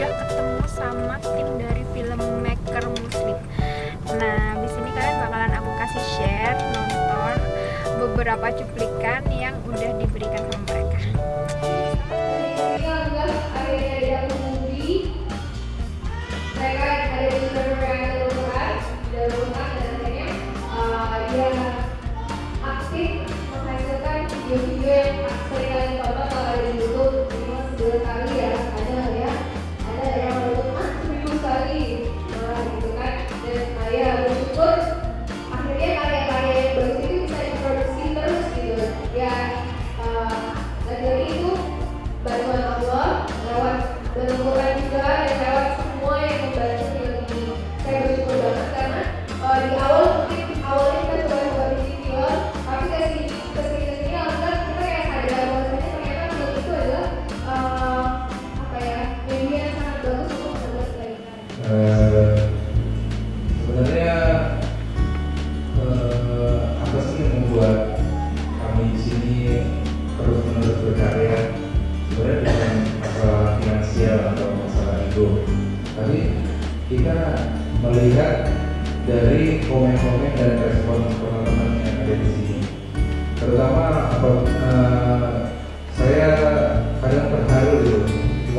udah ketemu sama tim dari film filmmaker muslim nah di sini kalian bakalan aku kasih share nonton beberapa cuplikan Eh, sebenarnya uh, apa sih yang membuat kami di sini terus menerus berkarya? Sebenarnya bukan masalah finansial atau masalah ego. Tapi kita melihat dari komen-komen dan respon teman-teman yang ada di sini. Terutama uh, saya kadang terharu gitu.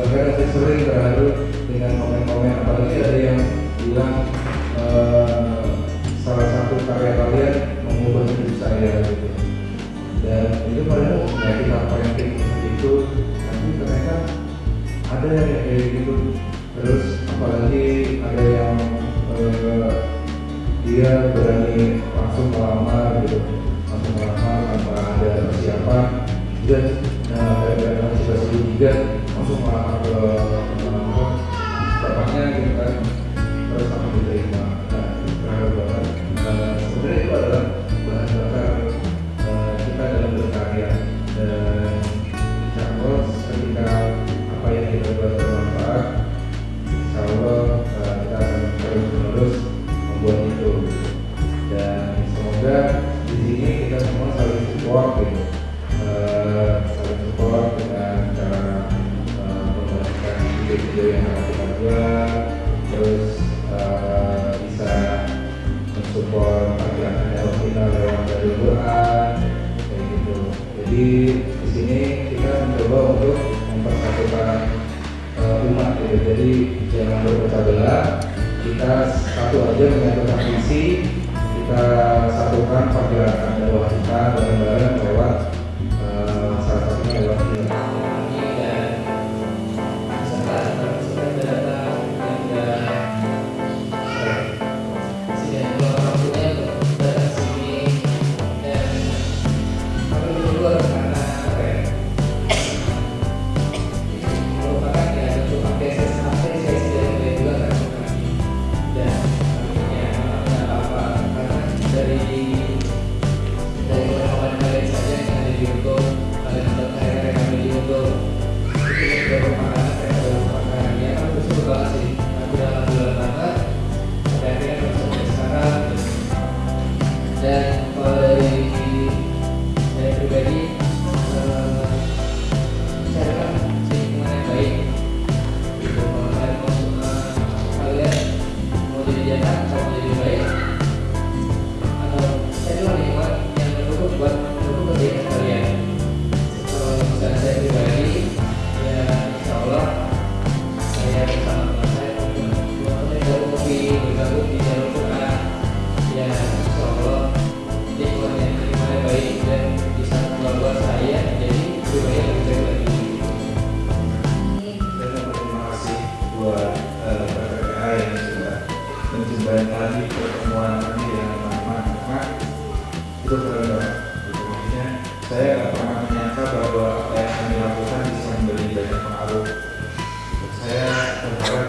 loh, kadang saya sering terharu dengan komen-komen apalagi ada yang bilang uh, salah satu karya kalian mengubah hidup saya gitu. dan itu padahal ya kita parenting itu tapi ternyata ada yang kayak gitu terus apalagi ada yang uh, dia berani Jadi di sini kita mencoba untuk mempersatukan uh, eh, umat gitu. Jadi jangan berpecah belah, kita satu aja menyatukan visi, kita satukan pergerakan doa kita bareng-bareng laut. Saya berharap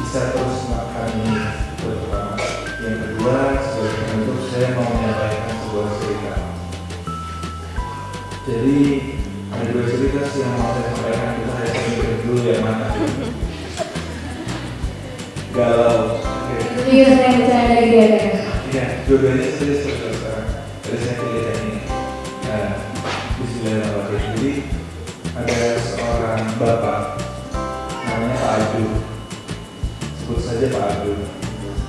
bisa terus makan ini pertama. Yang kedua, sebagai penutup saya mau menyampaikan sebuah cerita. Jadi ada dua cerita sih yang mau saya sampaikan kita harus mikir dulu yang mana. Galau. Iya, saya percaya dari dia. Iya, dua-duanya serius terus. Abdul. Sebut saja Pak Abdul.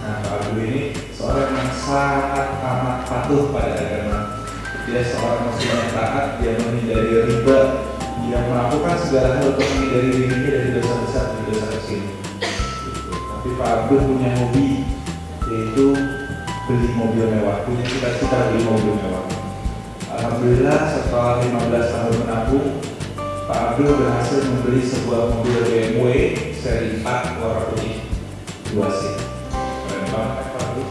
Nah, Pak Abdul ini seorang yang sangat amat patuh pada agama. Dia seorang muslim yang taat, dia menghindari riba, dia melakukan segala hal untuk menghindari dirinya dari dosa besar dan dosa kecil. Tapi Pak Abdul punya hobi, yaitu beli mobil mewah. Punya cita-cita beli mobil mewah. Alhamdulillah setelah 15 tahun menabung, Pak Abdul berhasil membeli sebuah mobil BMW seri 4 warna putih 2 seat. Keren banget Pak Abdul.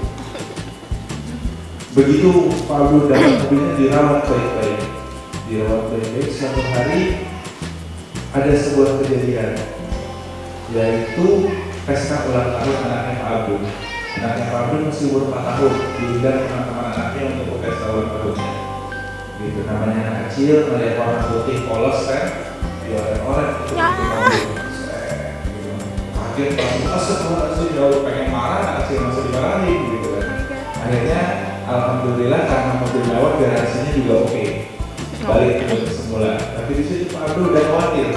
Begitu Pak Abdul dapat mobilnya dirawat baik-baik. Dirawat baik-baik suatu hari ada sebuah kejadian yaitu pesta ulang tahun anaknya Pak. Anaknya Pak Abdul masih umur 4 tahun, diundang teman-teman anaknya untuk pesta ulang tahunnya gitu namanya anak kecil melihat warna putih polos kan dioren-oren itu. Kaget langsung astagfirullahaladzim jauh. Pengen marah anak kecil masih dimarahin gitu kan. Akhirnya alhamdulillah karena mobil mewah garasinya juga oke. Balik ke semula. Tapi di situ Pak Abdul udah khawatir.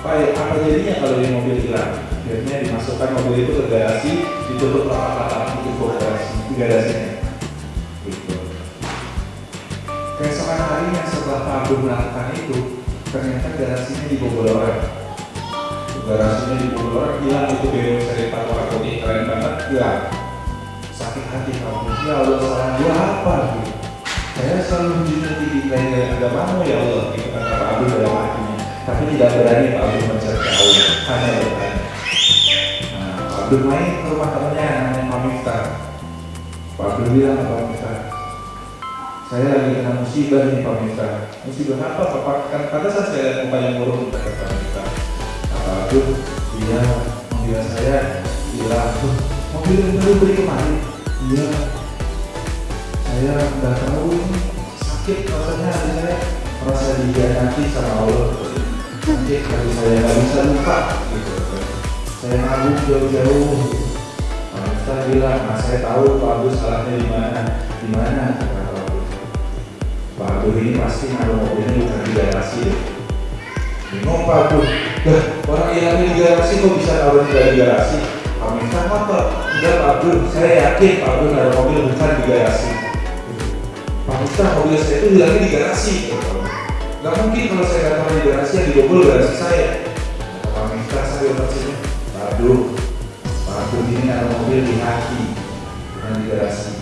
Pak apa jadinya kalau ini mobil hilang? Akhirnya dimasukkan mobil itu ke garasi ditutup rapat-rapat di garasi garasinya. Gitu. Keesokan harinya setelah Pak Abdul melakukan itu ternyata garasinya dibobol orang garasinya dibobol orang hilang itu BMW seri Pak warna putih keren banget hilang sakit hati kamu. Ya Allah salah gua apa gitu saya selalu menjunjung tinggi nilai agamamu ya Allah. Gitu kata Pak Abdul dalam hatinya. Tapi tidak berani Pak Abdul mencari Allah hanya bertanya. Nah Pak Abdul main ke rumah temannya namanya Pak Miftah Pak Abdul bilang ke Pak Miftah saya lagi kena musibah nih Pak Miftah musibah apa Pak kan kata saya mukanya murung kata Pak Miftah Abdul iya mobil saya hilang "Tuh, mobil yang baru beli kemarin. Iya. Saya nggak tahu ini. Sakit rasanya hati saya merasa dihianati sama Allah. Sakit hati saya nggak bisa lupa. Gitu. Saya nabung jauh-jauh. Miftah bilang nah saya tahu Pak Abdul salahnya di mana. Di mana? kata Pak Abdul Pak Abdul ini pasti naruh mobilnya bukan di garasi Pak Abdul Dah, orang hilangnya di garasi kok bisa naruh di garasi? Pak Miftah apa? Enggak Pak Abdul, saya yakin Pak Abdul naruh mobil bukan di garasi. Pak Miftah mobil saya itu hilangnya di garasi. Gak mungkin kalau saya datang di garasi yang dibobol garasi saya. Pak Miftah sambil tersenyum Pak Abdul, Pak Abdul ini naruh mobil di hati bukan di garasi.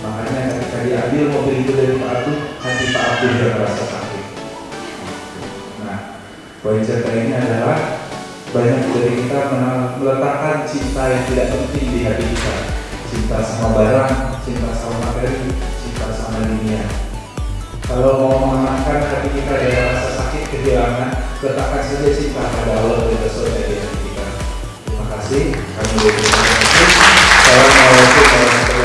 Makanya ketika diambil mobil itu dari Pak Abdul, hati Pak Abdul yang merasa poin cerita ini adalah banyak dari kita meletakkan cinta yang tidak penting di hati kita. Cinta sama barang, cinta sama materi, cinta sama dunia. Kalau mau menenangkan hati kita dari rasa sakit kehilangan letakkan saja cinta pada Allah dan Rasul hati kita. Terima kasih. Kami berterima kasih. Assalamualaikum warahmatullahi